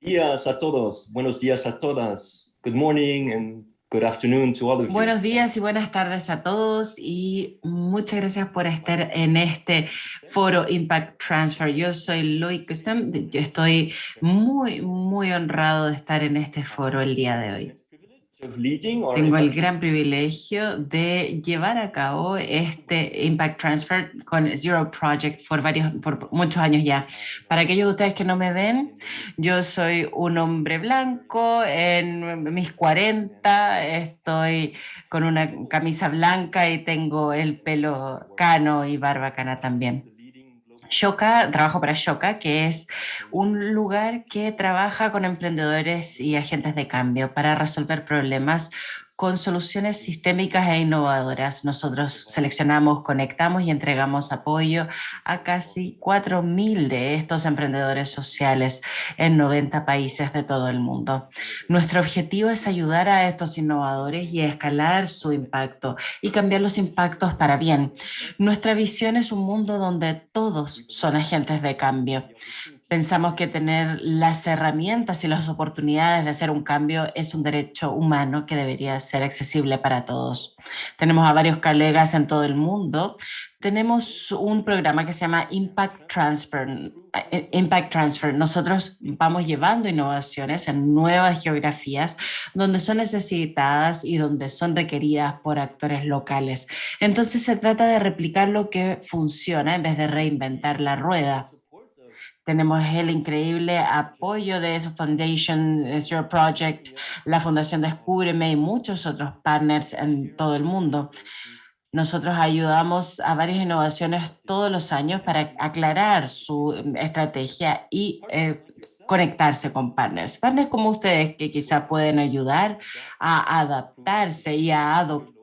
días a todos, buenos días a todas. Good morning and good afternoon to all of you. Buenos días y buenas tardes a todos y muchas gracias por estar en este foro Impact Transfer. Yo soy Loic yo estoy muy, muy honrado de estar en este foro el día de hoy. Tengo el gran privilegio de llevar a cabo este Impact Transfer con Zero Project por, varios, por muchos años ya. Para aquellos de ustedes que no me ven, yo soy un hombre blanco en mis 40, estoy con una camisa blanca y tengo el pelo cano y barba cana también. Shoka, trabajo para Shoka, que es un lugar que trabaja con emprendedores y agentes de cambio para resolver problemas con soluciones sistémicas e innovadoras. Nosotros seleccionamos, conectamos y entregamos apoyo a casi 4.000 de estos emprendedores sociales en 90 países de todo el mundo. Nuestro objetivo es ayudar a estos innovadores y escalar su impacto y cambiar los impactos para bien. Nuestra visión es un mundo donde todos son agentes de cambio. Pensamos que tener las herramientas y las oportunidades de hacer un cambio es un derecho humano que debería ser accesible para todos. Tenemos a varios colegas en todo el mundo. Tenemos un programa que se llama Impact Transfer. Eh, Impact Transfer. Nosotros vamos llevando innovaciones en nuevas geografías donde son necesitadas y donde son requeridas por actores locales. Entonces se trata de replicar lo que funciona en vez de reinventar la rueda. Tenemos el increíble apoyo de esa Foundation Zero Project, la Fundación Descúbreme y muchos otros partners en todo el mundo. Nosotros ayudamos a varias innovaciones todos los años para aclarar su estrategia y eh, conectarse con partners. Partners como ustedes que quizá pueden ayudar a adaptarse y a adoptar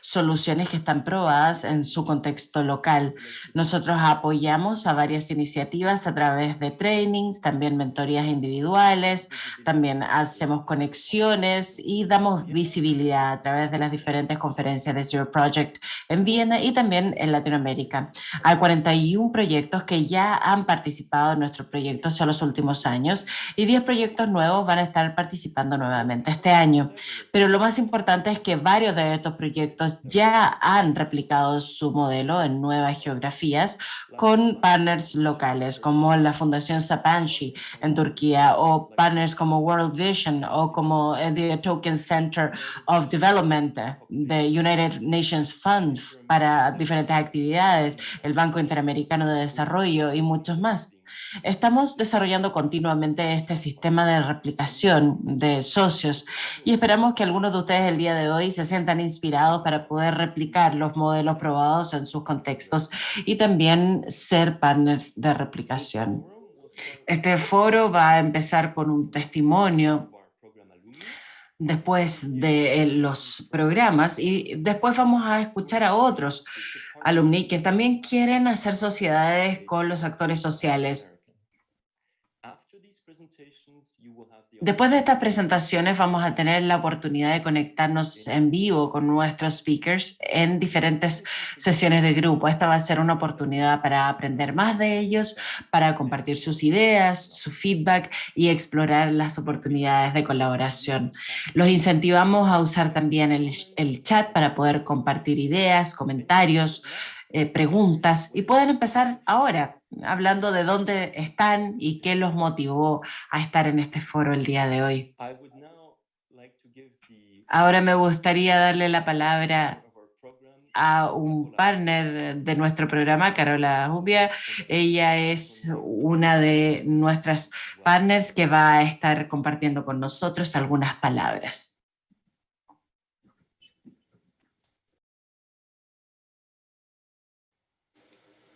soluciones que están probadas en su contexto local. Nosotros apoyamos a varias iniciativas a través de trainings, también mentorías individuales, también hacemos conexiones y damos visibilidad a través de las diferentes conferencias de Zero Project en Viena y también en Latinoamérica. Hay 41 proyectos que ya han participado en nuestros proyectos en los últimos años y 10 proyectos nuevos van a estar participando nuevamente este año. Pero lo más importante es que varios de estos proyectos ya han replicado su modelo en nuevas geografías con partners locales como la Fundación Sapanci en Turquía o partners como World Vision o como the Token Center of Development de United Nations Fund para diferentes actividades, el Banco Interamericano de Desarrollo y muchos más. Estamos desarrollando continuamente este sistema de replicación de socios y esperamos que algunos de ustedes el día de hoy se sientan inspirados para poder replicar los modelos probados en sus contextos y también ser partners de replicación. Este foro va a empezar con un testimonio después de los programas y después vamos a escuchar a otros alumni que también quieren hacer sociedades con los actores sociales. Después de estas presentaciones vamos a tener la oportunidad de conectarnos en vivo con nuestros speakers en diferentes sesiones de grupo. Esta va a ser una oportunidad para aprender más de ellos, para compartir sus ideas, su feedback y explorar las oportunidades de colaboración. Los incentivamos a usar también el, el chat para poder compartir ideas, comentarios, eh, preguntas y pueden empezar ahora hablando de dónde están y qué los motivó a estar en este foro el día de hoy. Ahora me gustaría darle la palabra a un partner de nuestro programa, Carola Jubia. Ella es una de nuestras partners que va a estar compartiendo con nosotros algunas palabras.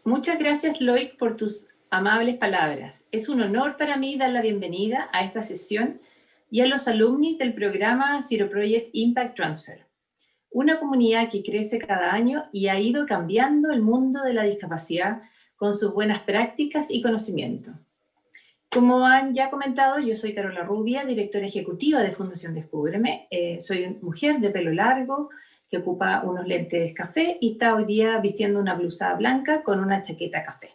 Muchas gracias, Loic, por tus amables palabras. Es un honor para mí dar la bienvenida a esta sesión y a los alumnos del programa Zero Project Impact Transfer, una comunidad que crece cada año y ha ido cambiando el mundo de la discapacidad con sus buenas prácticas y conocimiento. Como han ya comentado, yo soy Carola Rubia, directora ejecutiva de Fundación Descúbreme. Eh, soy mujer de pelo largo, que ocupa unos lentes café y está hoy día vistiendo una blusa blanca con una chaqueta café.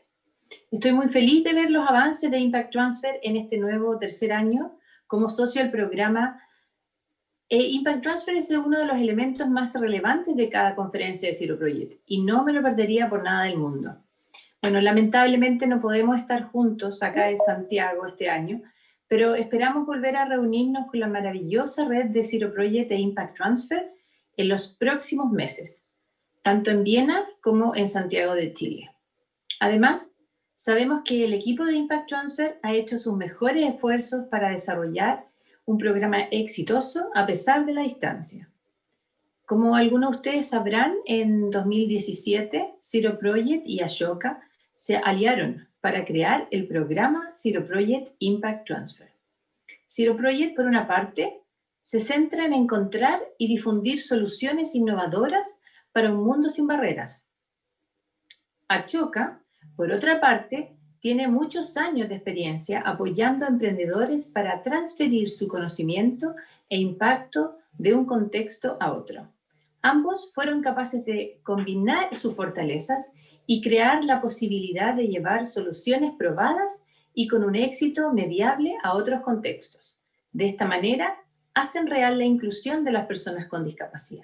Estoy muy feliz de ver los avances de Impact Transfer en este nuevo tercer año como socio del programa. Eh, Impact Transfer es uno de los elementos más relevantes de cada conferencia de Zero Project y no me lo perdería por nada del mundo. Bueno, lamentablemente no podemos estar juntos acá en Santiago este año, pero esperamos volver a reunirnos con la maravillosa red de Zero Project e Impact Transfer en los próximos meses, tanto en Viena como en Santiago de Chile. Además, sabemos que el equipo de Impact Transfer ha hecho sus mejores esfuerzos para desarrollar un programa exitoso a pesar de la distancia. Como algunos de ustedes sabrán, en 2017, Zero Project y Ashoka se aliaron para crear el programa Zero Project Impact Transfer. Zero Project, por una parte, se centra en encontrar y difundir soluciones innovadoras para un mundo sin barreras. Achoka, por otra parte, tiene muchos años de experiencia apoyando a emprendedores para transferir su conocimiento e impacto de un contexto a otro. Ambos fueron capaces de combinar sus fortalezas y crear la posibilidad de llevar soluciones probadas y con un éxito mediable a otros contextos. De esta manera, hacen real la inclusión de las personas con discapacidad.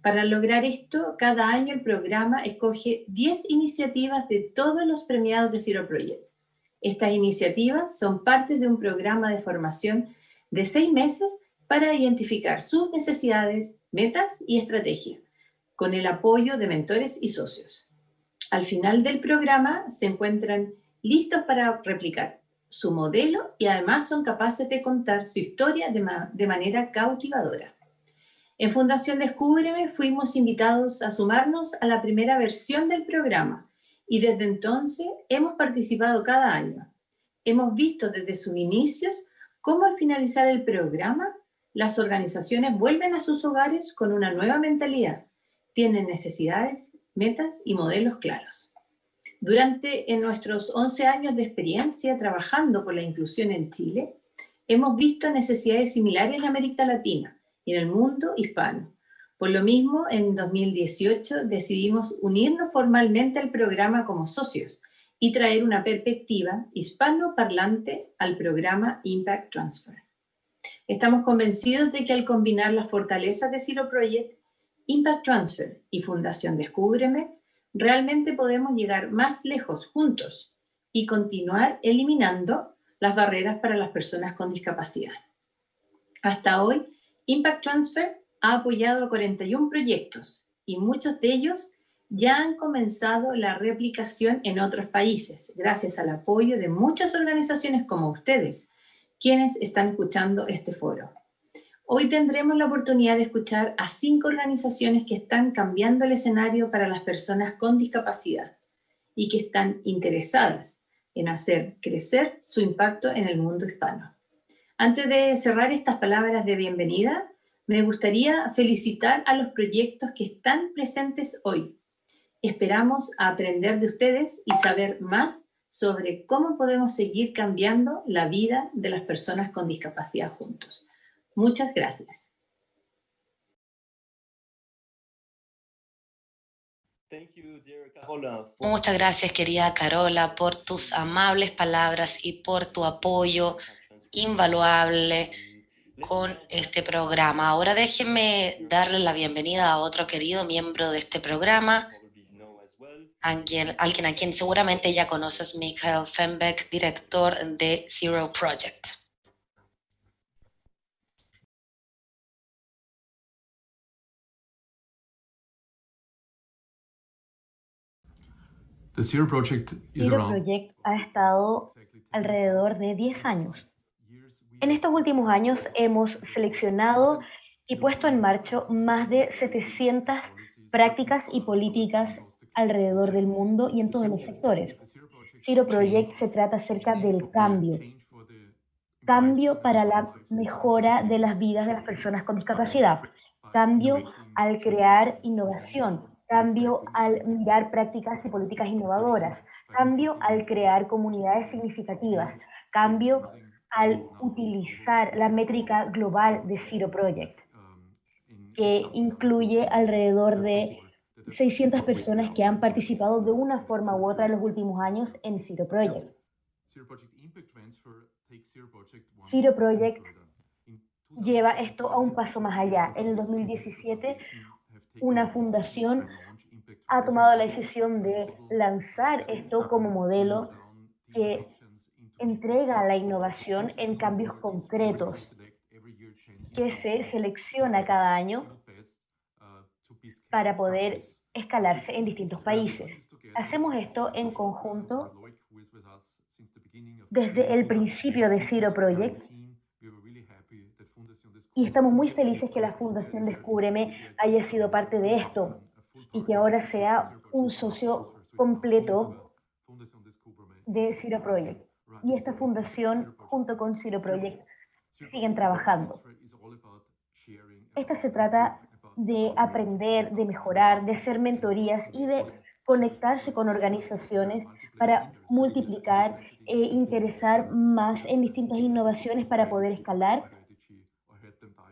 Para lograr esto, cada año el programa escoge 10 iniciativas de todos los premiados de Zero Project. Estas iniciativas son parte de un programa de formación de seis meses para identificar sus necesidades, metas y estrategias, con el apoyo de mentores y socios. Al final del programa se encuentran listos para replicar su modelo y además son capaces de contar su historia de, manera cautivadora. En Fundación Descúbreme fuimos invitados a sumarnos a la primera versión del programa y desde entonces hemos participado cada año. Hemos visto desde sus inicios cómo al finalizar el programa las organizaciones vuelven a sus hogares con una nueva mentalidad, tienen necesidades metas y modelos claros. Durante en nuestros 11 años de experiencia trabajando por la inclusión en Chile, hemos visto necesidades similares en América Latina y en el mundo hispano. Por lo mismo, en 2018 decidimos unirnos formalmente al programa como socios y traer una perspectiva hispano-parlante al programa Impact Transfer. Estamos convencidos de que al combinar las fortalezas de Zero Project Impact Transfer y Fundación Descúbreme, realmente podemos llegar más lejos juntos y continuar eliminando las barreras para las personas con discapacidad. Hasta hoy, Impact Transfer ha apoyado a 41 proyectos y muchos de ellos ya han comenzado la replicación en otros países, gracias al apoyo de muchas organizaciones como ustedes, quienes están escuchando este foro. Hoy tendremos la oportunidad de escuchar a cinco organizaciones que están cambiando el escenario para las personas con discapacidad y que están interesadas en hacer crecer su impacto en el mundo hispano. Antes de cerrar estas palabras de bienvenida, me gustaría felicitar a los proyectos que están presentes hoy. Esperamos aprender de ustedes y saber más sobre cómo podemos seguir cambiando la vida de las personas con discapacidad juntos. Muchas gracias. Muchas gracias, querida Carola, por tus amables palabras y por tu apoyo invaluable con este programa. Ahora déjenme darle la bienvenida a otro querido miembro de este programa, alguien, alguien a quien seguramente ya conoces, Michael Fenbeck, director de Zero Project. Zero Project, ha estado alrededor de 10 años. En estos últimos años hemos seleccionado y puesto en marcha más de 700 prácticas y políticas alrededor del mundo y en todos los sectores. Zero Project se trata acerca del cambio. Cambio para la mejora de las vidas de las personas con discapacidad. Cambio al crear innovación, cambio al mirar prácticas y políticas innovadoras, cambio al crear comunidades significativas, cambio al utilizar la métrica global de Zero Project, que incluye alrededor de 600 personas que han participado de una forma u otra en los últimos años en Zero Project. Zero Project lleva esto a un paso más allá. En el 2017, una fundación ha tomado la decisión de lanzar esto como modelo que entrega la innovación en cambios concretos que se selecciona cada año para poder escalarse en distintos países. Hacemos esto en conjunto desde el principio de Zero Project y estamos muy felices que la Fundación Descúbreme haya sido parte de esto y que ahora sea un socio completo de Zero Project. Y esta fundación, junto con Zero Project, siguen trabajando. Esta se trata de aprender, de mejorar, de hacer mentorías y de conectarse con organizaciones para multiplicar e interesar más en distintas innovaciones para poder escalar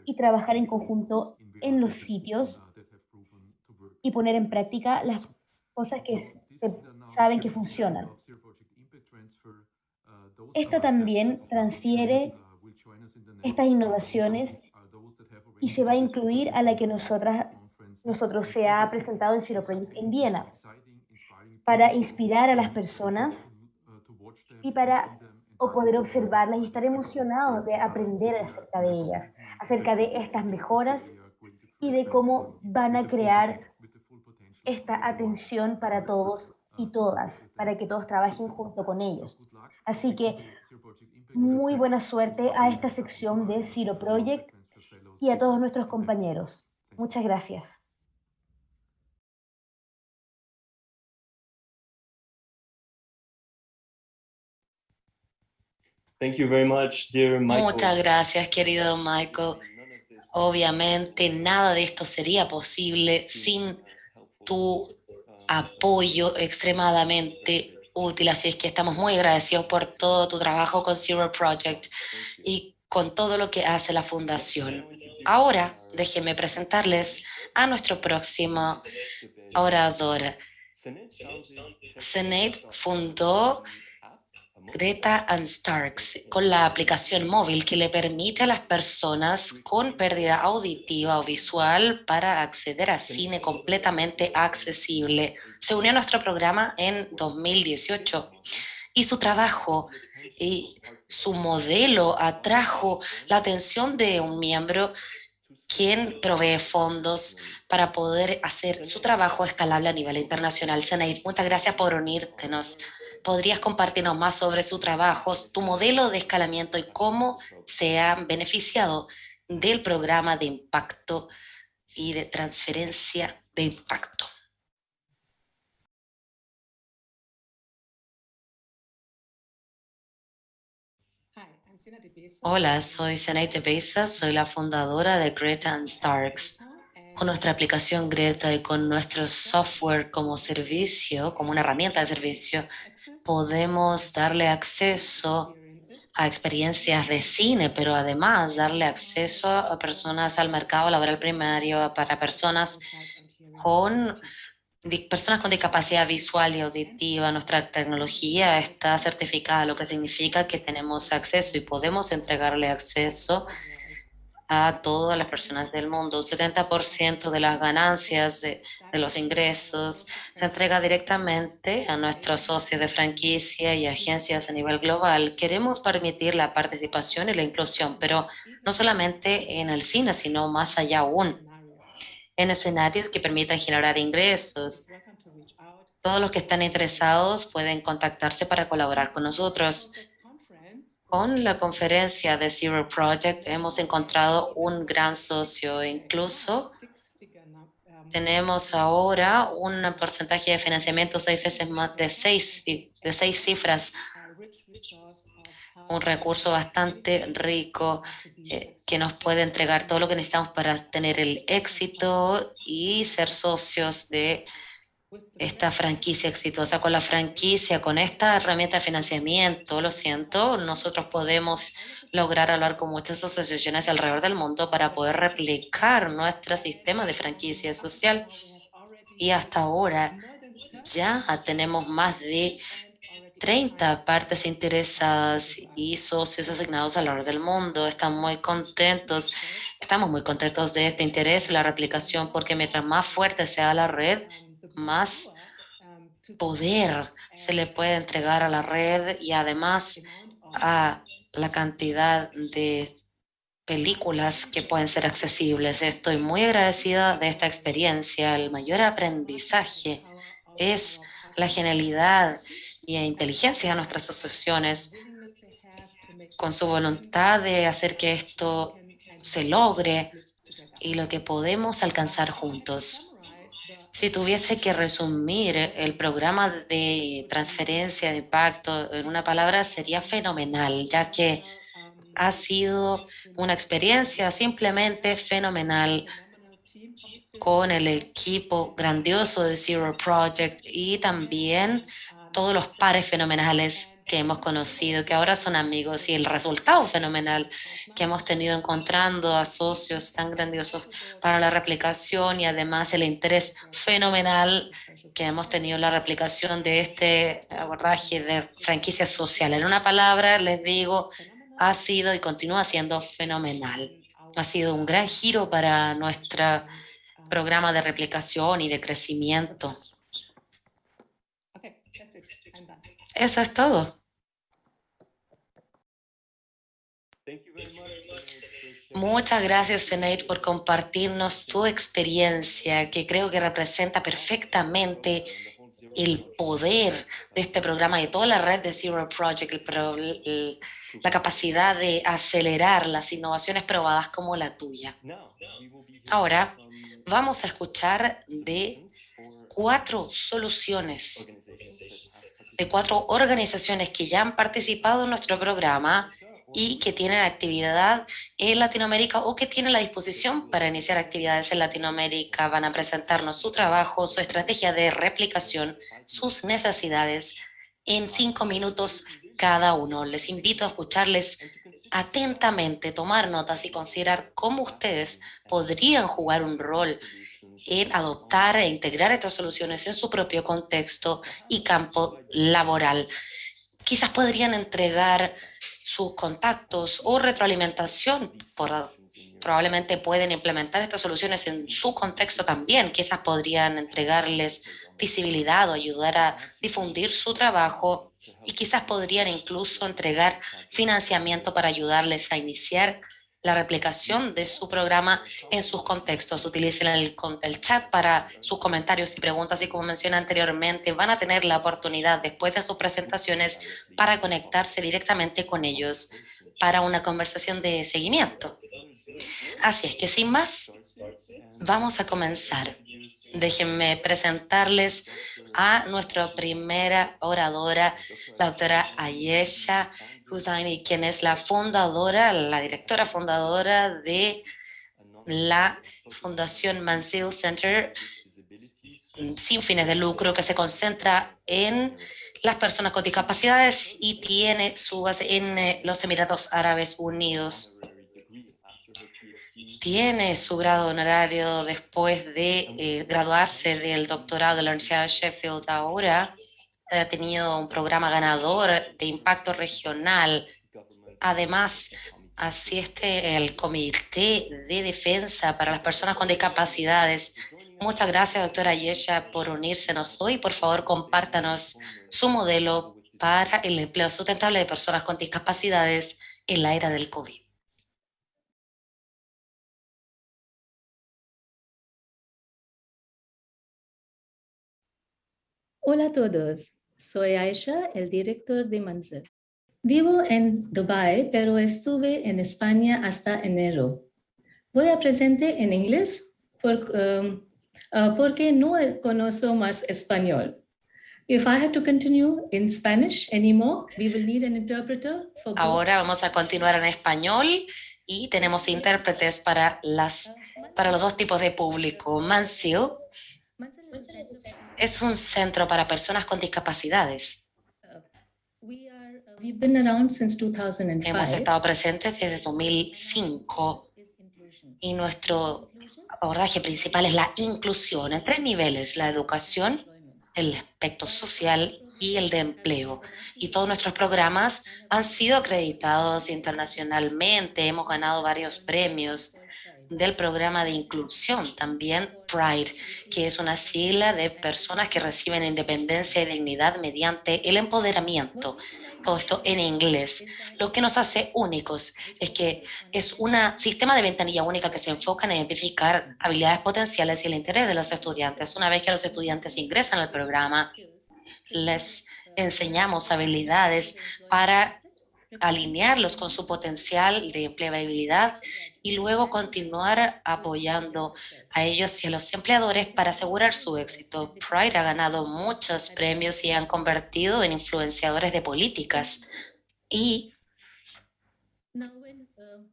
y trabajar en conjunto en los sitios y poner en práctica las cosas que saben que funcionan. Esto también transfiere estas innovaciones y se va a incluir a la que nosotras, nosotros se ha presentado en Zero Project en Viena, para inspirar a las personas y para o poder observarlas y estar emocionados de aprender acerca de ellas, acerca de estas mejoras y de cómo van a crear esta atención para todos y todas, para que todos trabajen junto con ellos. Así que muy buena suerte a esta sección de Zero Project y a todos nuestros compañeros. Muchas gracias. Thank you very much, dear Michael. Muchas gracias, querido Michael. Obviamente nada de esto sería posible sin tu apoyo extremadamente útil, así es que estamos muy agradecidos por todo tu trabajo con Zero Project y con todo lo que hace la Fundación. Ahora, déjenme presentarles a nuestro próximo orador. Senate fundó Greta and Starks con la aplicación móvil que le permite a las personas con pérdida auditiva o visual para acceder a cine completamente accesible. Se unió a nuestro programa en 2018 y su trabajo y su modelo atrajo la atención de un miembro quien provee fondos para poder hacer su trabajo escalable a nivel internacional. Senate, muchas gracias por unírtenos ¿Podrías compartirnos más sobre su trabajo, tu modelo de escalamiento y cómo se han beneficiado del programa de impacto y de transferencia de impacto? Hola, soy Senaite Pesa, soy la fundadora de Greta and Starks. Con nuestra aplicación Greta y con nuestro software como servicio, como una herramienta de servicio, podemos darle acceso a experiencias de cine, pero además darle acceso a personas al mercado laboral primario, para personas con, personas con discapacidad visual y auditiva. Nuestra tecnología está certificada, lo que significa que tenemos acceso y podemos entregarle acceso a todas las personas del mundo. 70% de las ganancias de, de, los ingresos se entrega directamente a nuestros socios de franquicia y agencias a nivel global. Queremos permitir la participación y la inclusión, pero no solamente en el cine, sino más allá aún, en escenarios que permitan generar ingresos. Todos los que están interesados pueden contactarse para colaborar con nosotros. Con la conferencia de Zero Project hemos encontrado un gran socio, incluso. Tenemos ahora un porcentaje de financiamiento seis veces más de seis, de seis cifras, un recurso bastante rico eh, que nos puede entregar todo lo que necesitamos para tener el éxito y ser socios de esta franquicia exitosa. Con la franquicia, con esta herramienta de financiamiento, lo siento, nosotros podemos lograr hablar con muchas asociaciones alrededor del mundo para poder replicar nuestro sistema de franquicia social. y hasta ahora ya tenemos más de 30 partes interesadas y socios asignados a lo largo del mundo. Están muy contentos, estamos muy contentos de este interés y la replicación porque mientras más fuerte sea la red, más poder se le puede entregar a la red y además a la cantidad de películas que pueden ser accesibles. Estoy muy agradecida de esta experiencia. El mayor aprendizaje es la genialidad y la inteligencia de nuestras asociaciones con su voluntad de hacer que esto se logre y lo que podemos alcanzar juntos. Si tuviese que resumir el programa de transferencia de impacto en una palabra, sería fenomenal, ya que ha sido una experiencia simplemente fenomenal con el equipo grandioso de Zero Project y también todos los pares fenomenales que hemos conocido, que ahora son amigos, y el resultado fenomenal que hemos tenido encontrando a socios tan grandiosos para la replicación y además el interés fenomenal que hemos tenido en la replicación de este abordaje de franquicia social. En una palabra, les digo, ha sido y continúa siendo fenomenal. Ha sido un gran giro para nuestro programa de replicación y de crecimiento. Eso es todo. Muchas gracias, Senate, por compartirnos tu experiencia, que creo que representa perfectamente el poder de este programa, de toda la red de Zero Project, la capacidad de acelerar las innovaciones probadas como la tuya. Ahora vamos a escuchar de cuatro soluciones, de cuatro organizaciones que ya han participado en nuestro programa y que tienen actividad en Latinoamérica o que tienen la disposición para iniciar actividades en Latinoamérica. Van a presentarnos su trabajo, su estrategia de replicación, sus necesidades en cinco minutos cada uno. Les invito a escucharles atentamente, tomar notas y considerar cómo ustedes podrían jugar un rol en adoptar e integrar estas soluciones en su propio contexto y campo laboral. Quizás podrían entregar sus contactos o retroalimentación. Probablemente pueden implementar estas soluciones en su contexto también. Quizás podrían entregarles visibilidad o ayudar a difundir su trabajo y quizás podrían incluso entregar financiamiento para ayudarles a iniciar la replicación de su programa en sus contextos. Utilicen el, el, chat para sus comentarios y preguntas y como mencioné anteriormente, van a tener la oportunidad después de sus presentaciones para conectarse directamente con ellos para una conversación de seguimiento. Así es que sin más, vamos a comenzar. Déjenme presentarles a nuestra primera oradora, la doctora Ayesha Hussaini, quien es la fundadora, la directora fundadora de la Fundación Mansil Center sin fines de lucro que se concentra en las personas con discapacidades y tiene su base en eh, los Emiratos Árabes Unidos. Tiene su grado honorario después de eh, graduarse del doctorado de la Universidad de Sheffield ahora ha tenido un programa ganador de impacto regional. Además, asiste el Comité de Defensa para las Personas con Discapacidades. Muchas gracias, doctora Yesha, por unírsenos hoy. Por favor, compártanos su modelo para el empleo sustentable de personas con discapacidades en la era del COVID. Hola a todos. Soy Aisha, el director de Manzil. Vivo en Dubai, pero estuve en España hasta enero. Voy a presentar en inglés um, uh, porque no conozco más español. If I have to continue in Spanish anymore, we will need an interpreter for Ahora vamos a continuar en español y tenemos intérpretes para, las, para los dos tipos de público. Mansil es un centro para personas con discapacidades. Hemos estado presentes desde 2005 y nuestro abordaje principal es la inclusión en tres niveles, la educación, el aspecto social y el de empleo. Y todos nuestros programas han sido acreditados internacionalmente, hemos ganado varios premios del programa de inclusión, también PRIDE, que es una sigla de personas que reciben independencia y dignidad mediante el empoderamiento. Todo esto en inglés. Lo que nos hace únicos es que es un sistema de ventanilla única que se enfoca en identificar habilidades potenciales y el interés de los estudiantes. Una vez que los estudiantes ingresan al programa, les enseñamos habilidades para alinearlos con su potencial de empleabilidad y luego continuar apoyando a ellos y a los empleadores para asegurar su éxito. Pride ha ganado muchos premios y han convertido en influenciadores de políticas. Y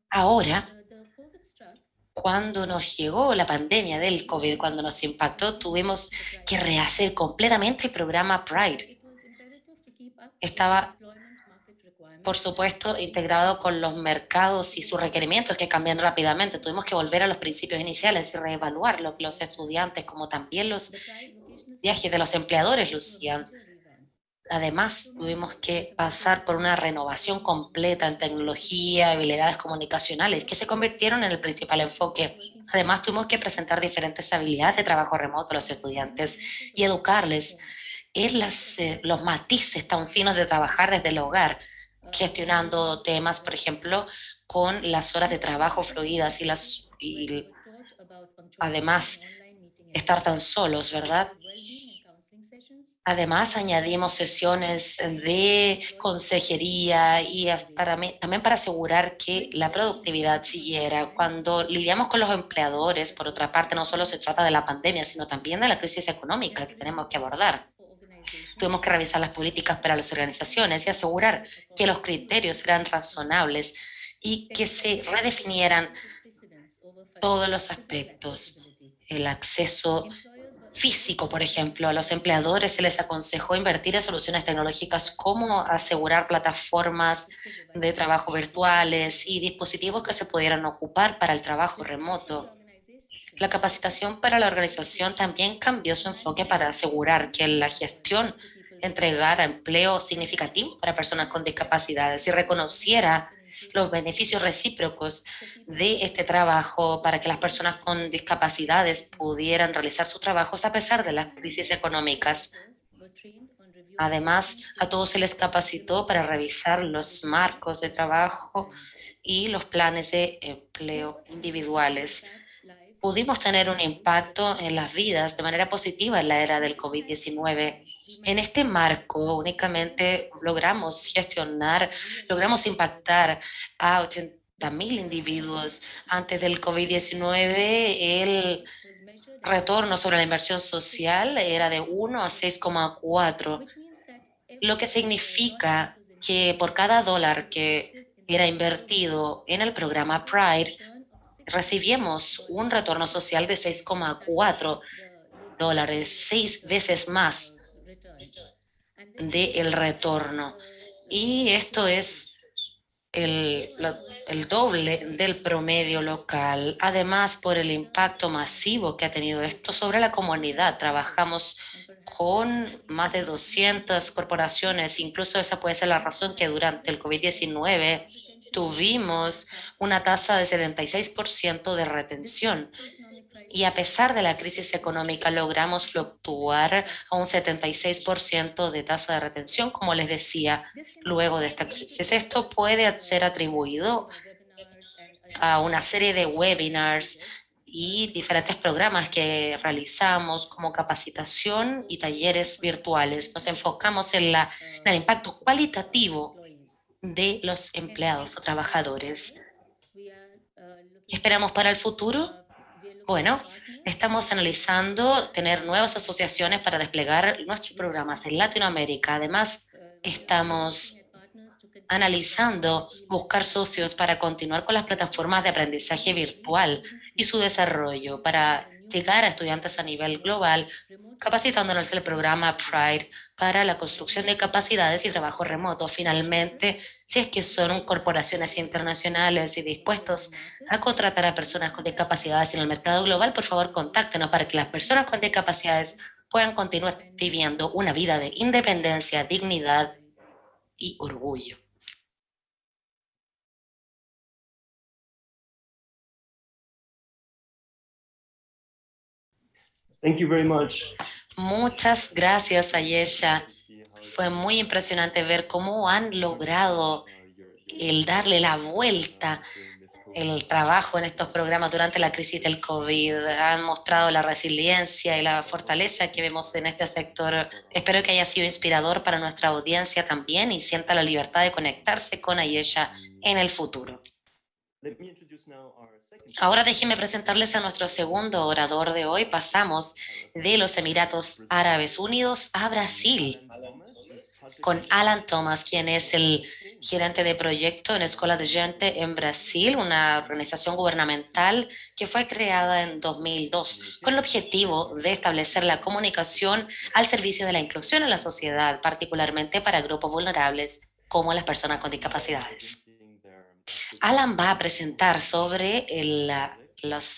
ahora, cuando nos llegó la pandemia del COVID, cuando nos impactó, tuvimos que rehacer completamente el programa Pride. Estaba por supuesto, integrado con los mercados y sus requerimientos que cambian rápidamente. Tuvimos que volver a los principios iniciales y reevaluar lo que los estudiantes, como también los viajes de los empleadores, lucían. Además, tuvimos que pasar por una renovación completa en tecnología, habilidades comunicacionales, que se convirtieron en el principal enfoque. Además, tuvimos que presentar diferentes habilidades de trabajo remoto a los estudiantes y educarles en las, eh, los matices tan finos de trabajar desde el hogar gestionando temas, por ejemplo, con las horas de trabajo fluidas y, las, y además estar tan solos, ¿verdad? Además, añadimos sesiones de consejería y para también para asegurar que la productividad siguiera. Cuando lidiamos con los empleadores, por otra parte, no solo se trata de la pandemia, sino también de la crisis económica que tenemos que abordar. Tuvimos que revisar las políticas para las organizaciones y asegurar que los criterios eran razonables y que se redefinieran todos los aspectos. El acceso físico, por ejemplo, a los empleadores se les aconsejó invertir en soluciones tecnológicas como asegurar plataformas de trabajo virtuales y dispositivos que se pudieran ocupar para el trabajo remoto. La capacitación para la organización también cambió su enfoque para asegurar que la gestión entregara empleo significativo para personas con discapacidades y reconociera los beneficios recíprocos de este trabajo para que las personas con discapacidades pudieran realizar sus trabajos a pesar de las crisis económicas. Además, a todos se les capacitó para revisar los marcos de trabajo y los planes de empleo individuales pudimos tener un impacto en las vidas de manera positiva en la era del COVID-19. En este marco únicamente logramos gestionar, logramos impactar a 80 mil individuos. Antes del COVID-19, el retorno sobre la inversión social era de 1 a 6,4, lo que significa que por cada dólar que era invertido en el programa Pride, recibimos un retorno social de 6,4 dólares, seis veces más del el retorno. Y esto es el, el, doble del promedio local. Además, por el impacto masivo que ha tenido esto sobre la comunidad. Trabajamos con más de 200 corporaciones. Incluso esa puede ser la razón que durante el COVID-19 tuvimos una tasa de 76% de retención y a pesar de la crisis económica logramos fluctuar a un 76% de tasa de retención, como les decía, luego de esta crisis. Esto puede ser atribuido a una serie de webinars y diferentes programas que realizamos como capacitación y talleres virtuales. Nos enfocamos en, la, en el impacto cualitativo de los empleados o trabajadores. ¿Qué esperamos para el futuro? Bueno, estamos analizando tener nuevas asociaciones para desplegar nuestros programas en Latinoamérica. Además, estamos analizando buscar socios para continuar con las plataformas de aprendizaje virtual y su desarrollo para llegar a estudiantes a nivel global, capacitándonos el programa Pride para la construcción de capacidades y trabajo remoto. Finalmente, si es que son corporaciones internacionales y dispuestos a contratar a personas con discapacidades en el mercado global, por favor contáctenos para que las personas con discapacidades puedan continuar viviendo una vida de independencia, dignidad y orgullo. Thank you very much. Muchas gracias, Ayesha. Fue muy impresionante ver cómo han logrado el darle la vuelta el trabajo en estos programas durante la crisis del COVID. Han mostrado la resiliencia y la fortaleza que vemos en este sector. Espero que haya sido inspirador para nuestra audiencia también y sienta la libertad de conectarse con Ayesha en el futuro. Ahora déjenme presentarles a nuestro segundo orador de hoy. Pasamos de los Emiratos Árabes Unidos a Brasil con Alan Thomas, quien es el gerente de proyecto en Escuela de Gente en Brasil, una organización gubernamental que fue creada en 2002 con el objetivo de establecer la comunicación al servicio de la inclusión en la sociedad, particularmente para grupos vulnerables como las personas con discapacidades. Alan va a presentar sobre los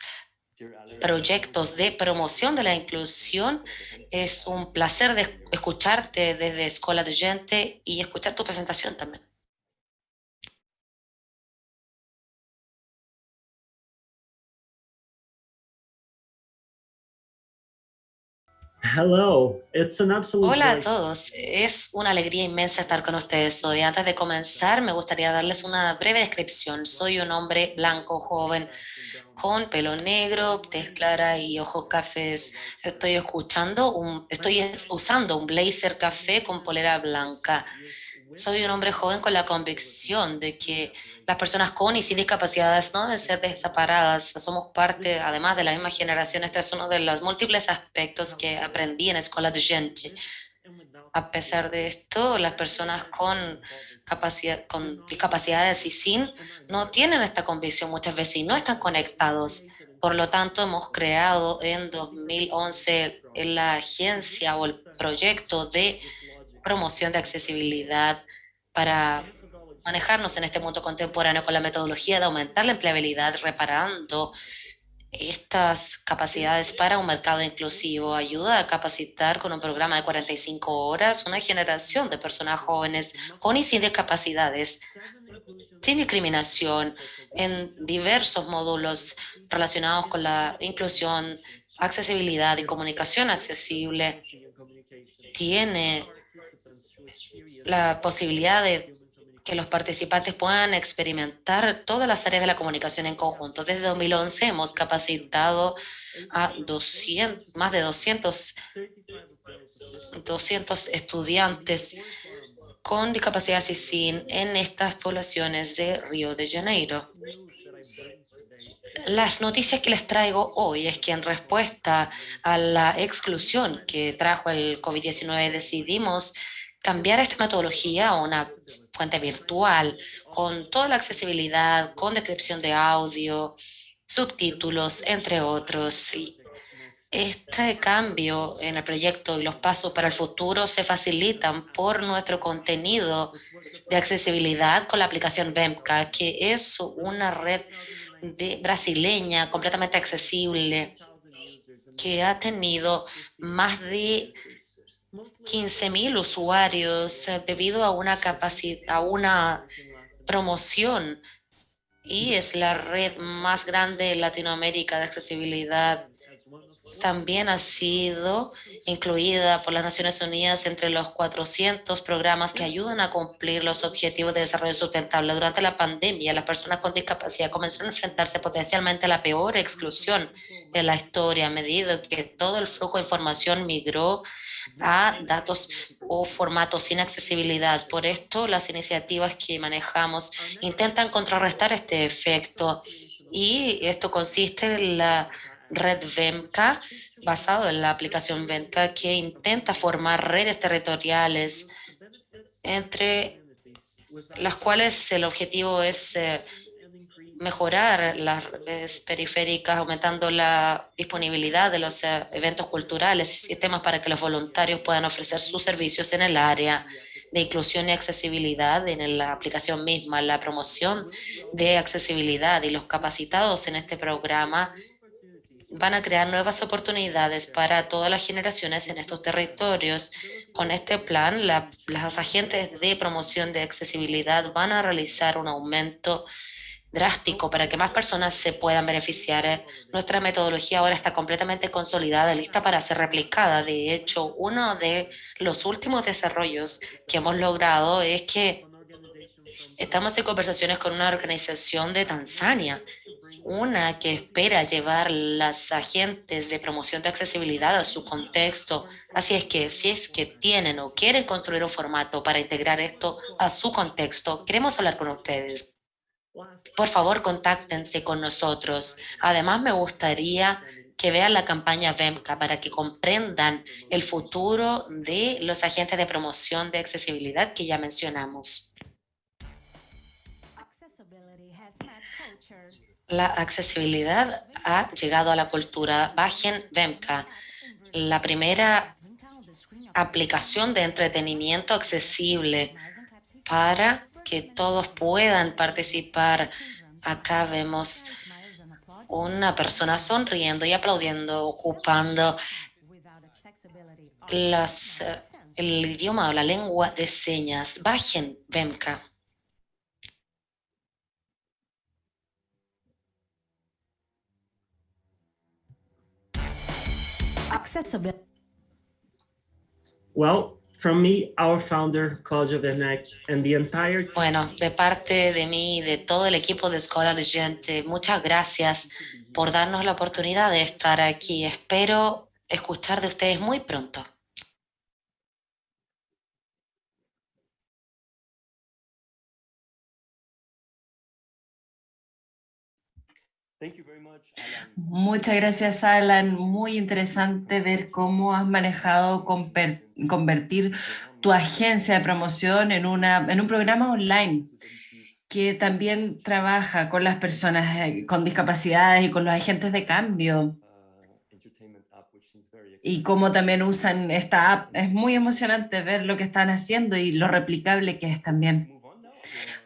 proyectos de promoción de la inclusión. Es un placer escucharte desde Escuela de Gente y escuchar tu presentación también. Hola a todos, es una alegría inmensa estar con ustedes hoy. Antes de comenzar, me gustaría darles una breve descripción. Soy un hombre blanco, joven, con pelo negro, tez clara y ojos cafés. Estoy escuchando, un, estoy usando un blazer café con polera blanca. Soy un hombre joven con la convicción de que las personas con y sin discapacidades no deben ser desamparadas. Somos parte, además de la misma generación. Este es uno de los múltiples aspectos que aprendí en la escuela de gente. A pesar de esto, las personas con, capacidad, con discapacidades y sin no tienen esta convicción muchas veces y no están conectados. Por lo tanto, hemos creado en 2011 la agencia o el proyecto de promoción de accesibilidad para manejarnos en este mundo contemporáneo con la metodología de aumentar la empleabilidad, reparando estas capacidades para un mercado inclusivo. Ayuda a capacitar con un programa de 45 horas una generación de personas jóvenes con y sin discapacidades, sin discriminación, en diversos módulos relacionados con la inclusión, accesibilidad y comunicación accesible. Tiene la posibilidad de que los participantes puedan experimentar todas las áreas de la comunicación en conjunto. Desde 2011 hemos capacitado a 200, más de 200, 200 estudiantes con discapacidad y sin en estas poblaciones de Río de Janeiro. Las noticias que les traigo hoy es que en respuesta a la exclusión que trajo el COVID-19 decidimos cambiar esta metodología a una fuente virtual con toda la accesibilidad, con descripción de audio, subtítulos, entre otros. Y este cambio en el proyecto y los pasos para el futuro se facilitan por nuestro contenido de accesibilidad con la aplicación VEMCA, que es una red brasileña completamente accesible que ha tenido más de 15.000 usuarios eh, debido a una, a una promoción y es la red más grande de Latinoamérica de accesibilidad también ha sido incluida por las Naciones Unidas entre los 400 programas que ayudan a cumplir los objetivos de desarrollo sustentable. Durante la pandemia, las personas con discapacidad comenzaron a enfrentarse potencialmente a la peor exclusión de la historia a medida que todo el flujo de información migró a datos o formatos sin accesibilidad. Por esto, las iniciativas que manejamos intentan contrarrestar este efecto y esto consiste en la red VEMCA, basado en la aplicación VEMCA, que intenta formar redes territoriales entre las cuales el objetivo es eh, mejorar las redes periféricas, aumentando la disponibilidad de los eh, eventos culturales y sistemas para que los voluntarios puedan ofrecer sus servicios en el área de inclusión y accesibilidad en la aplicación misma, la promoción de accesibilidad y los capacitados en este programa van a crear nuevas oportunidades para todas las generaciones en estos territorios. Con este plan, las agentes de promoción de accesibilidad van a realizar un aumento drástico para que más personas se puedan beneficiar. Nuestra metodología ahora está completamente consolidada, lista para ser replicada. De hecho, uno de los últimos desarrollos que hemos logrado es que estamos en conversaciones con una organización de Tanzania, una que espera llevar las agentes de promoción de accesibilidad a su contexto. Así es que si es que tienen o quieren construir un formato para integrar esto a su contexto, queremos hablar con ustedes por favor contáctense con nosotros. Además, me gustaría que vean la campaña VEMCA para que comprendan el futuro de los agentes de promoción de accesibilidad que ya mencionamos. La accesibilidad ha llegado a la cultura. Bajen VEMCA, la primera aplicación de entretenimiento accesible para que todos puedan participar. Acá vemos una persona sonriendo y aplaudiendo, ocupando las, el idioma o la lengua de señas. Bajen, Vemka. Well, From me, our founder, Claudio and the entire Bueno, de parte de mí y de todo el equipo de de Gente, muchas gracias por darnos la oportunidad de estar aquí. Espero escuchar de ustedes muy pronto. Muchas gracias, Alan. Muy interesante ver cómo has manejado convertir tu agencia de promoción en, un programa online que también trabaja con las personas eh, con discapacidades y con los agentes de cambio. Y cómo también usan esta app. Es muy emocionante ver lo que están haciendo y lo replicable que es también.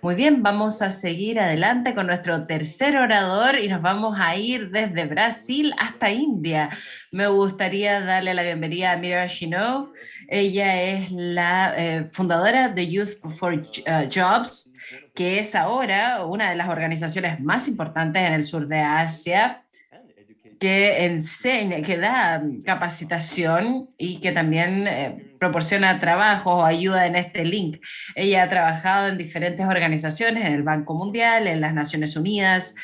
Muy bien, vamos a seguir adelante con nuestro tercer orador y nos vamos a ir desde Brasil hasta India. Me gustaría darle la bienvenida a Mira Shino. Ella es la eh, fundadora de Youth for uh, Jobs, que es ahora una de las organizaciones más importantes en el sur de Asia que enseña, que da capacitación y que también eh, proporciona trabajo o ayuda en este link. Ella ha trabajado en diferentes organizaciones, en el Banco Mundial, en las Naciones Unidas,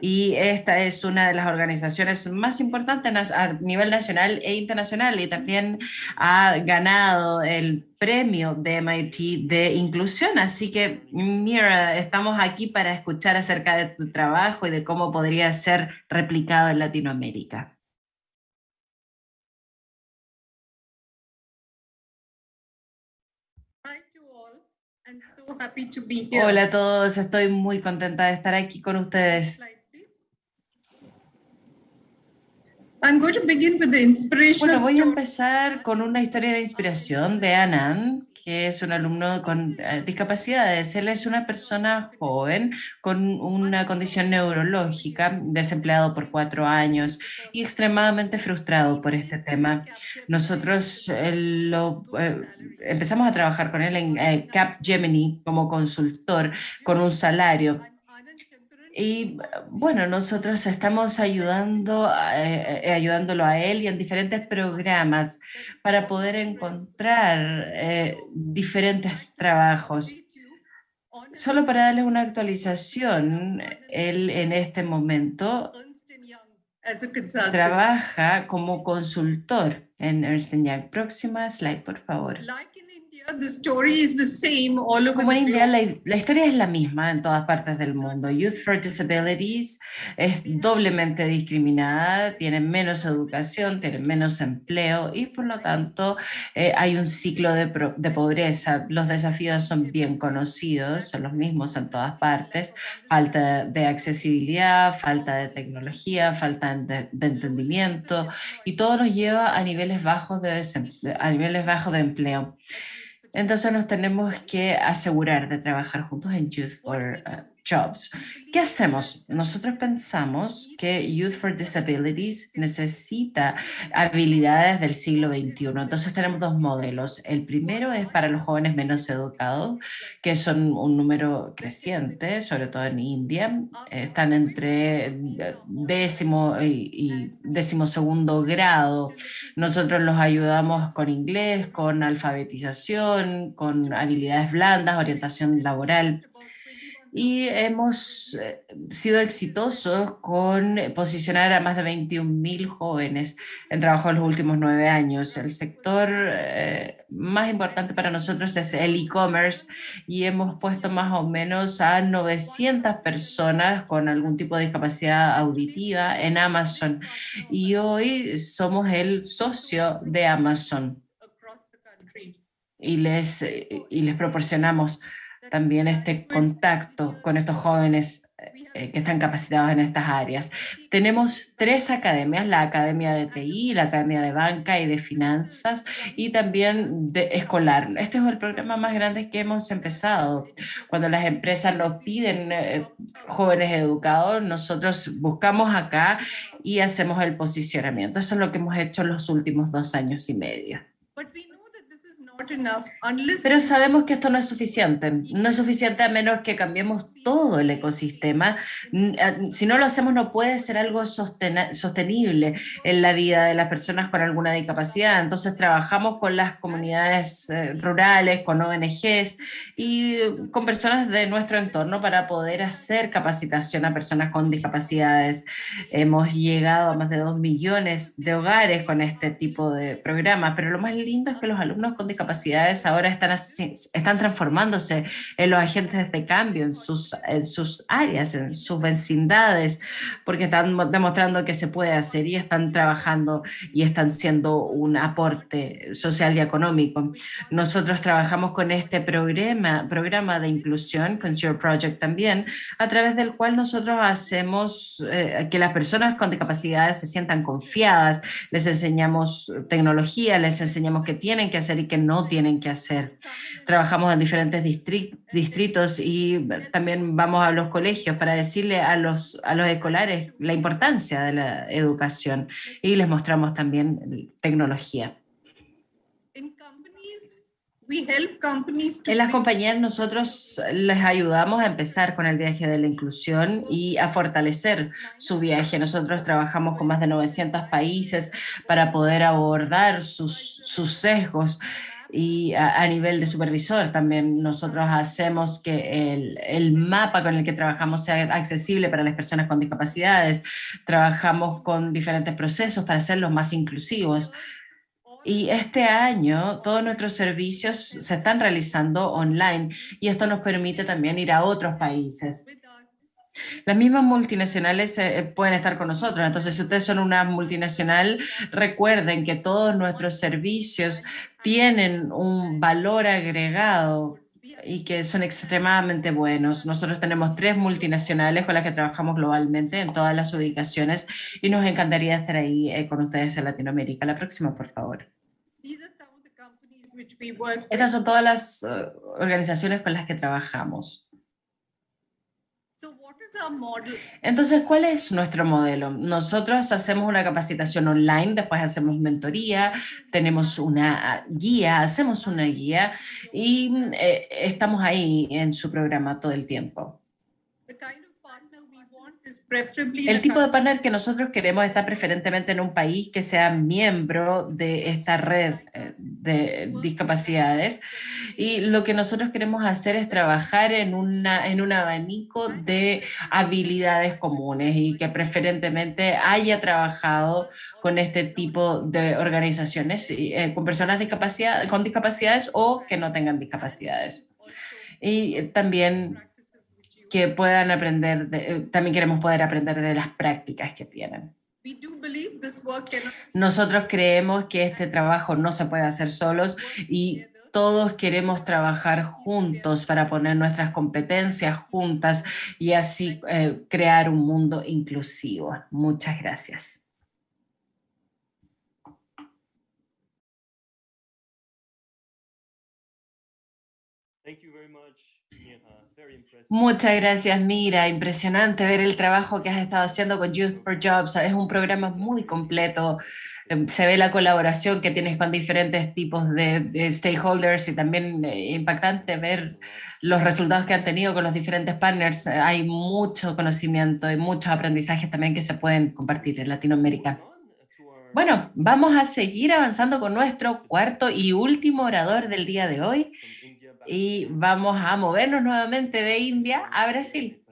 y esta es una de las organizaciones más importantes a nivel nacional e internacional y también ha ganado el premio de MIT de inclusión. Así que, Mira, estamos aquí para escuchar acerca de tu trabajo y de cómo podría ser replicado en Latinoamérica. Hola a todos, estoy muy contenta de estar aquí con ustedes. Bueno, voy a empezar con una historia de inspiración de Anand, que es un alumno con eh, discapacidades. Él es una persona joven con una condición neurológica, desempleado por cuatro años y extremadamente frustrado por este tema. Nosotros eh, lo, eh, empezamos a trabajar con él en Capgemini como consultor con un salario y bueno, nosotros estamos ayudando, eh, eh, ayudándolo a él y en diferentes programas para poder encontrar eh, diferentes trabajos. Solo para darles una actualización, él en este momento trabaja como consultor en Ernst Young. Próxima slide, por favor. Como en India, la, la, historia es la misma en todas partes del mundo. Youth for Disabilities es doblemente discriminada, tienen menos educación, tienen menos empleo y por lo tanto eh, hay un ciclo de, de, pobreza. Los desafíos son bien conocidos, son los mismos en todas partes. Falta de accesibilidad, falta de tecnología, falta de, de entendimiento y todo nos lleva a niveles bajos de, a niveles bajos de empleo. Entonces nos tenemos que asegurar de trabajar juntos en Youth for uh, Jobs. ¿Qué hacemos? Nosotros pensamos que Youth for Disabilities necesita habilidades del siglo XXI. Entonces tenemos dos modelos. El primero es para los jóvenes menos educados, que son un número creciente, sobre todo en India. Están entre décimo y décimo segundo grado. Nosotros los ayudamos con inglés, con alfabetización, con habilidades blandas, orientación laboral y hemos eh, sido exitosos con posicionar a más de 21.000 jóvenes en trabajo en los últimos nueve años. El sector eh, más importante para nosotros es el e-commerce y hemos puesto más o menos a 900 personas con algún tipo de discapacidad auditiva en Amazon y hoy somos el socio de Amazon y les, y les proporcionamos también este contacto con estos jóvenes eh, que están capacitados en estas áreas. Tenemos tres academias, la Academia de TI, la Academia de Banca y de Finanzas y también de escolar. Este es el programa más grande que hemos empezado. Cuando las empresas nos piden eh, jóvenes educados, nosotros buscamos acá y hacemos el posicionamiento. Eso es lo que hemos hecho en los últimos dos años y medio. Pero sabemos que esto no es suficiente. No es suficiente a menos que cambiemos todo el ecosistema. Si no lo hacemos no puede ser algo sostenible en la vida de las personas con alguna discapacidad. Entonces trabajamos con las comunidades eh, rurales, con ONGs y con personas de nuestro entorno para poder hacer capacitación a personas con discapacidades. Hemos llegado a más de dos millones de hogares con este tipo de programas, pero lo más lindo es que los alumnos con discapacidad capacidades ahora están, están transformándose en los agentes de cambio en sus, en sus áreas, en sus vecindades, porque están demostrando que se puede hacer y están trabajando y están siendo un aporte social y económico. Nosotros trabajamos con este programa, programa de inclusión, con Zero Project también, a través del cual nosotros hacemos eh, que las personas con discapacidades se sientan confiadas, les enseñamos tecnología, les enseñamos qué tienen que hacer y qué no no tienen que hacer. Trabajamos en diferentes distritos y también vamos a los colegios para decirle a los, a los escolares la importancia de la educación y les mostramos también tecnología. En las compañías nosotros les ayudamos a empezar con el viaje de la inclusión y a fortalecer su viaje. Nosotros trabajamos con más de 900 países para poder abordar sus, sus sesgos y a, nivel de supervisor también nosotros hacemos que el, el, mapa con el que trabajamos sea accesible para las personas con discapacidades, trabajamos con diferentes procesos para hacerlos más inclusivos. Y este año todos nuestros servicios se están realizando online y esto nos permite también ir a otros países. Las mismas multinacionales eh, pueden estar con nosotros, entonces si ustedes son una multinacional, recuerden que todos nuestros servicios tienen un valor agregado y que son extremadamente buenos. Nosotros tenemos tres multinacionales con las que trabajamos globalmente en todas las ubicaciones y nos encantaría estar ahí eh, con ustedes en Latinoamérica. La próxima, por favor. Estas son todas las eh, organizaciones con las que trabajamos. Entonces, ¿cuál es nuestro modelo? Nosotros hacemos una capacitación online, después hacemos mentoría, tenemos una guía, hacemos una guía y eh, estamos ahí en su programa todo el tiempo. El tipo de partner que nosotros queremos está preferentemente en un país que sea miembro de esta red eh, de discapacidades. Y lo que nosotros queremos hacer es trabajar en, una, en un abanico de habilidades comunes y que preferentemente haya trabajado con este tipo de organizaciones, eh, con personas discapacidad, con discapacidades o que no tengan discapacidades. Y también que puedan aprender, eh, también queremos poder aprender de las prácticas que tienen. Nosotros creemos que este trabajo no se puede hacer solos y todos queremos trabajar juntos para poner nuestras competencias juntas y así eh, crear un mundo inclusivo. Muchas gracias. Thank you very much. Muchas gracias, Mira. Impresionante ver el trabajo que has estado haciendo con Youth for Jobs. Es un programa muy completo. Em, se ve la colaboración que tienes con diferentes tipos de, stakeholders y también eh, impactante ver los resultados que han tenido con los diferentes partners. Hay mucho conocimiento y muchos aprendizajes también que se pueden compartir en Latinoamérica. Bueno, vamos a seguir avanzando con nuestro cuarto y último orador del día de hoy y vamos a movernos nuevamente de India a Brasil.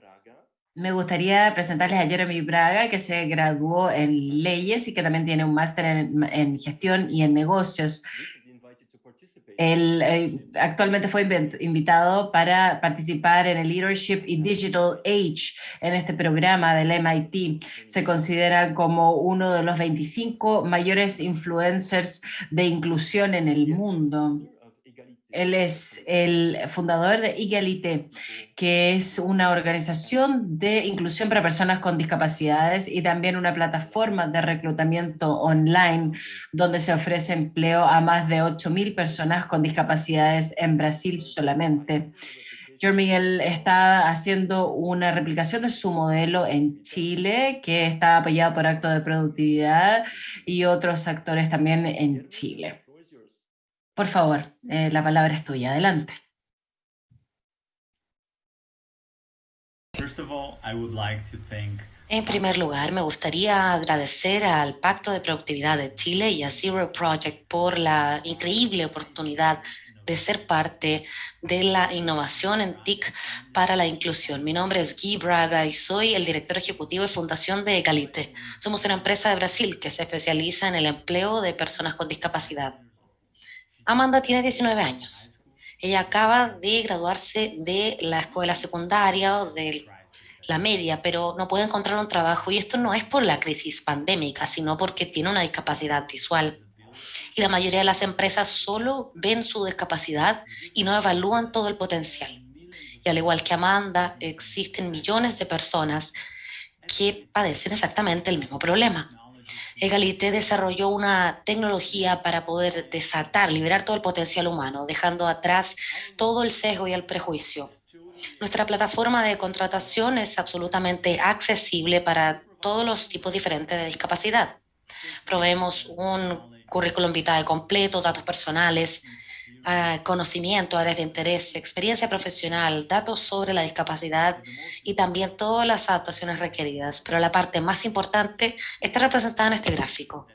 Me gustaría presentarles a Jeremy Braga, que se graduó en leyes y que también tiene un máster en, gestión y en negocios. Él eh, actualmente fue invitado para participar en el Leadership in Digital Age en este programa del MIT. Se considera como uno de los 25 mayores influencers de inclusión en el mundo. Él es el fundador de Igualité, que es una organización de inclusión para personas con discapacidades y también una plataforma de reclutamiento online donde se ofrece empleo a más de 8.000 personas con discapacidades en Brasil solamente. George Miguel está haciendo una replicación de su modelo en Chile, que está apoyado por Acto de Productividad y otros actores también en Chile. Por favor, eh, la palabra es tuya. Adelante. En primer lugar, me gustaría agradecer al Pacto de Productividad de Chile y a Zero Project por la increíble oportunidad de ser parte de la innovación en TIC para la inclusión. Mi nombre es Guy Braga y soy el director ejecutivo y fundación de Egalite. Somos una empresa de Brasil que se especializa en el empleo de personas con discapacidad. Amanda tiene 19 años. Ella acaba de graduarse de la escuela secundaria o de la media, pero no puede encontrar un trabajo y esto no es por la crisis pandémica, sino porque tiene una discapacidad visual. Y la mayoría de las empresas solo ven su discapacidad y no evalúan todo el potencial. Y al igual que Amanda, existen millones de personas que padecen exactamente el mismo problema. Egalité desarrolló una tecnología para poder desatar, liberar todo el potencial humano, dejando atrás todo el sesgo y el prejuicio. Nuestra plataforma de contratación es absolutamente accesible para todos los tipos diferentes de discapacidad. Proveemos un currículum vitae completo, datos personales, conocimiento, áreas de interés, experiencia profesional, datos sobre la discapacidad y también todas las adaptaciones requeridas. Pero la parte más importante está representada en este gráfico.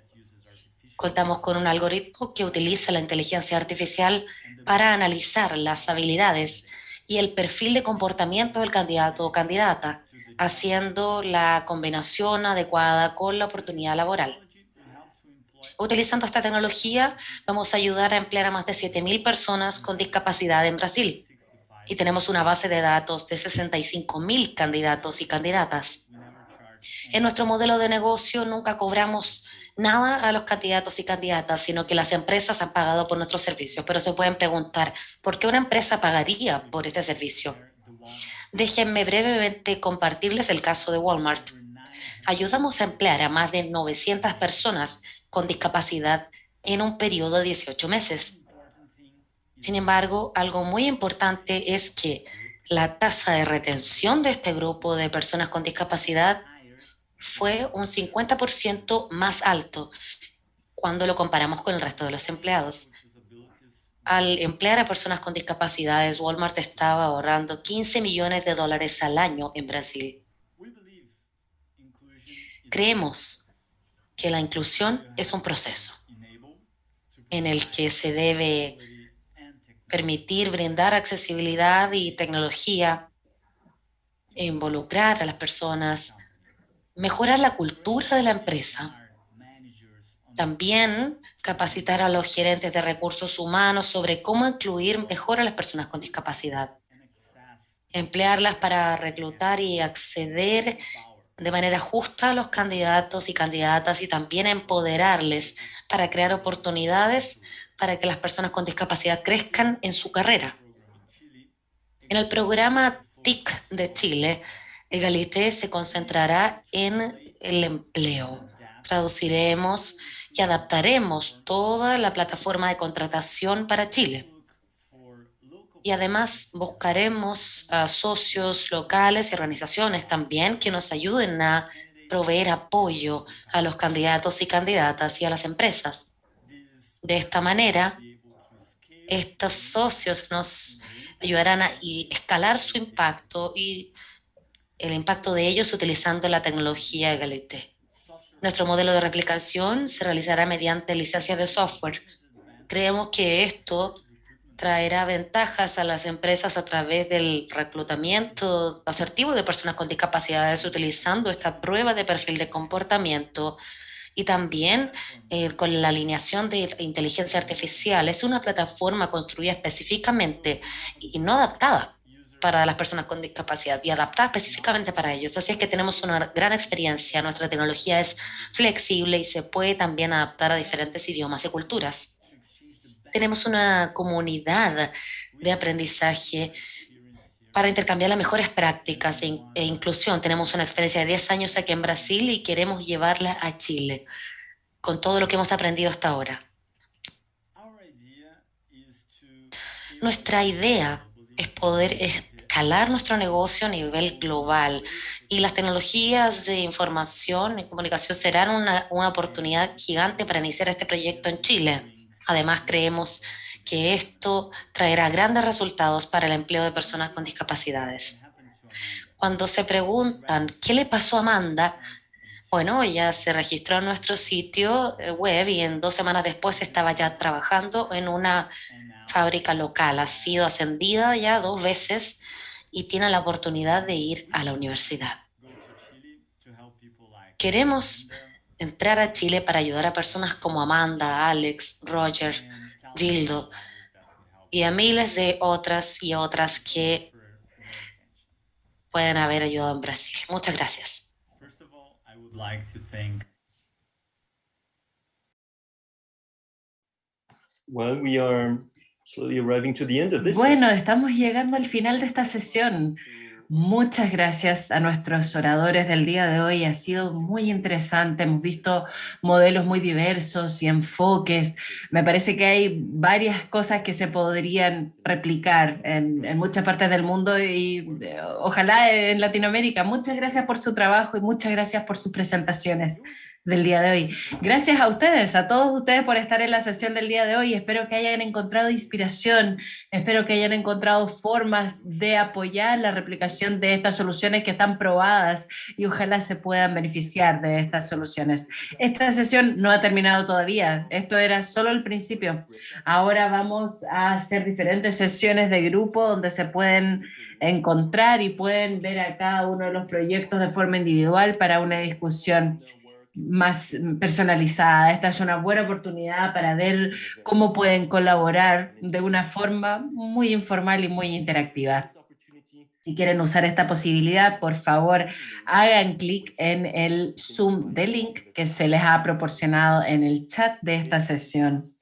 Contamos con un algoritmo que utiliza la inteligencia artificial para analizar las habilidades y el perfil de comportamiento del candidato o candidata, haciendo la combinación adecuada con la oportunidad laboral. Utilizando esta tecnología, vamos a ayudar a emplear a más de 7.000 personas con discapacidad en Brasil. Y tenemos una base de datos de 65.000 candidatos y candidatas. En nuestro modelo de negocio nunca cobramos nada a los candidatos y candidatas, sino que las empresas han pagado por nuestros servicios. Pero se pueden preguntar, ¿por qué una empresa pagaría por este servicio? Déjenme brevemente compartirles el caso de Walmart. Ayudamos a emplear a más de 900 personas con discapacidad en un periodo de 18 meses. Sin embargo, algo muy importante es que la tasa de retención de este grupo de personas con discapacidad fue un 50% más alto cuando lo comparamos con el resto de los empleados. Al emplear a personas con discapacidades, Walmart estaba ahorrando 15 millones de dólares al año en Brasil. Creemos que la inclusión es un proceso en el que se debe permitir brindar accesibilidad y tecnología, involucrar a las personas, mejorar la cultura de la empresa, también capacitar a los gerentes de recursos humanos sobre cómo incluir mejor a las personas con discapacidad, emplearlas para reclutar y acceder de manera justa a los candidatos y candidatas y también empoderarles para crear oportunidades para que las personas con discapacidad crezcan en su carrera. En el programa TIC de Chile, Egalité se concentrará en el empleo. Traduciremos y adaptaremos toda la plataforma de contratación para Chile. Y además buscaremos a socios locales y organizaciones también que nos ayuden a proveer apoyo a los candidatos y candidatas y a las empresas. De esta manera, estos socios nos ayudarán a escalar su impacto y el impacto de ellos utilizando la tecnología Egalité. Nuestro modelo de replicación se realizará mediante licencias de software. Creemos que esto traerá ventajas a las empresas a través del reclutamiento asertivo de personas con discapacidades utilizando esta prueba de perfil de comportamiento y también eh, con la alineación de inteligencia artificial. Es una plataforma construida específicamente y no adaptada para las personas con discapacidad y adaptada específicamente para ellos. Así es que tenemos una gran experiencia. Nuestra tecnología es flexible y se puede también adaptar a diferentes idiomas y culturas. Tenemos una comunidad de aprendizaje para intercambiar las mejores prácticas e, e, inclusión. Tenemos una experiencia de 10 años aquí en Brasil y queremos llevarla a Chile con todo lo que hemos aprendido hasta ahora. Nuestra idea es poder escalar nuestro negocio a nivel global y las tecnologías de información y comunicación serán una, una oportunidad gigante para iniciar este proyecto en Chile. Además, creemos que esto traerá grandes resultados para el empleo de personas con discapacidades. Cuando se preguntan qué le pasó a Amanda, bueno, ella se registró en nuestro sitio eh, web y en dos semanas después estaba ya trabajando en una fábrica local. Ha sido ascendida ya dos veces y tiene la oportunidad de ir a la universidad. Queremos entrar a Chile para ayudar a personas como Amanda, Alex, Roger, Gildo y a miles de otras y otras que pueden haber ayudado en Brasil. Muchas gracias. Bueno, estamos llegando al final de esta sesión. Muchas gracias a nuestros oradores del día de hoy. Ha sido muy interesante. Hemos visto modelos muy diversos y enfoques. Me parece que hay varias cosas que se podrían replicar en, muchas partes del mundo y eh, ojalá en Latinoamérica. Muchas gracias por su trabajo y muchas gracias por sus presentaciones del día de hoy. Gracias a ustedes, a todos ustedes por estar en la sesión del día de hoy. Espero que hayan encontrado inspiración, espero que hayan encontrado formas de apoyar la replicación de estas soluciones que están probadas y ojalá se puedan beneficiar de estas soluciones. Esta sesión no ha terminado todavía, esto era solo el principio. Ahora vamos a hacer diferentes sesiones de grupo donde se pueden encontrar y pueden ver a cada uno de los proyectos de forma individual para una discusión más personalizada. Esta es una buena oportunidad para ver cómo pueden colaborar de una forma muy informal y muy interactiva. Si quieren usar esta posibilidad, por favor, hagan clic en el Zoom de link que se les ha proporcionado en el chat de esta sesión.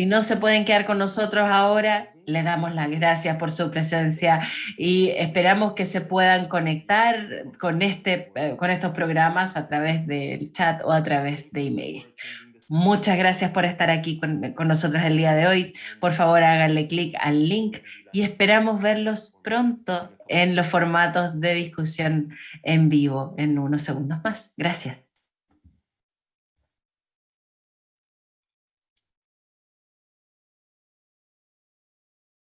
Si no se pueden quedar con nosotros ahora, les damos las gracias por su presencia y esperamos que se puedan conectar con, este, eh, con estos programas a través del chat o a través de email. Muchas gracias por estar aquí con, con nosotros el día de hoy. Por favor, háganle clic al link y esperamos verlos pronto en los formatos de discusión en vivo en unos segundos más. Gracias.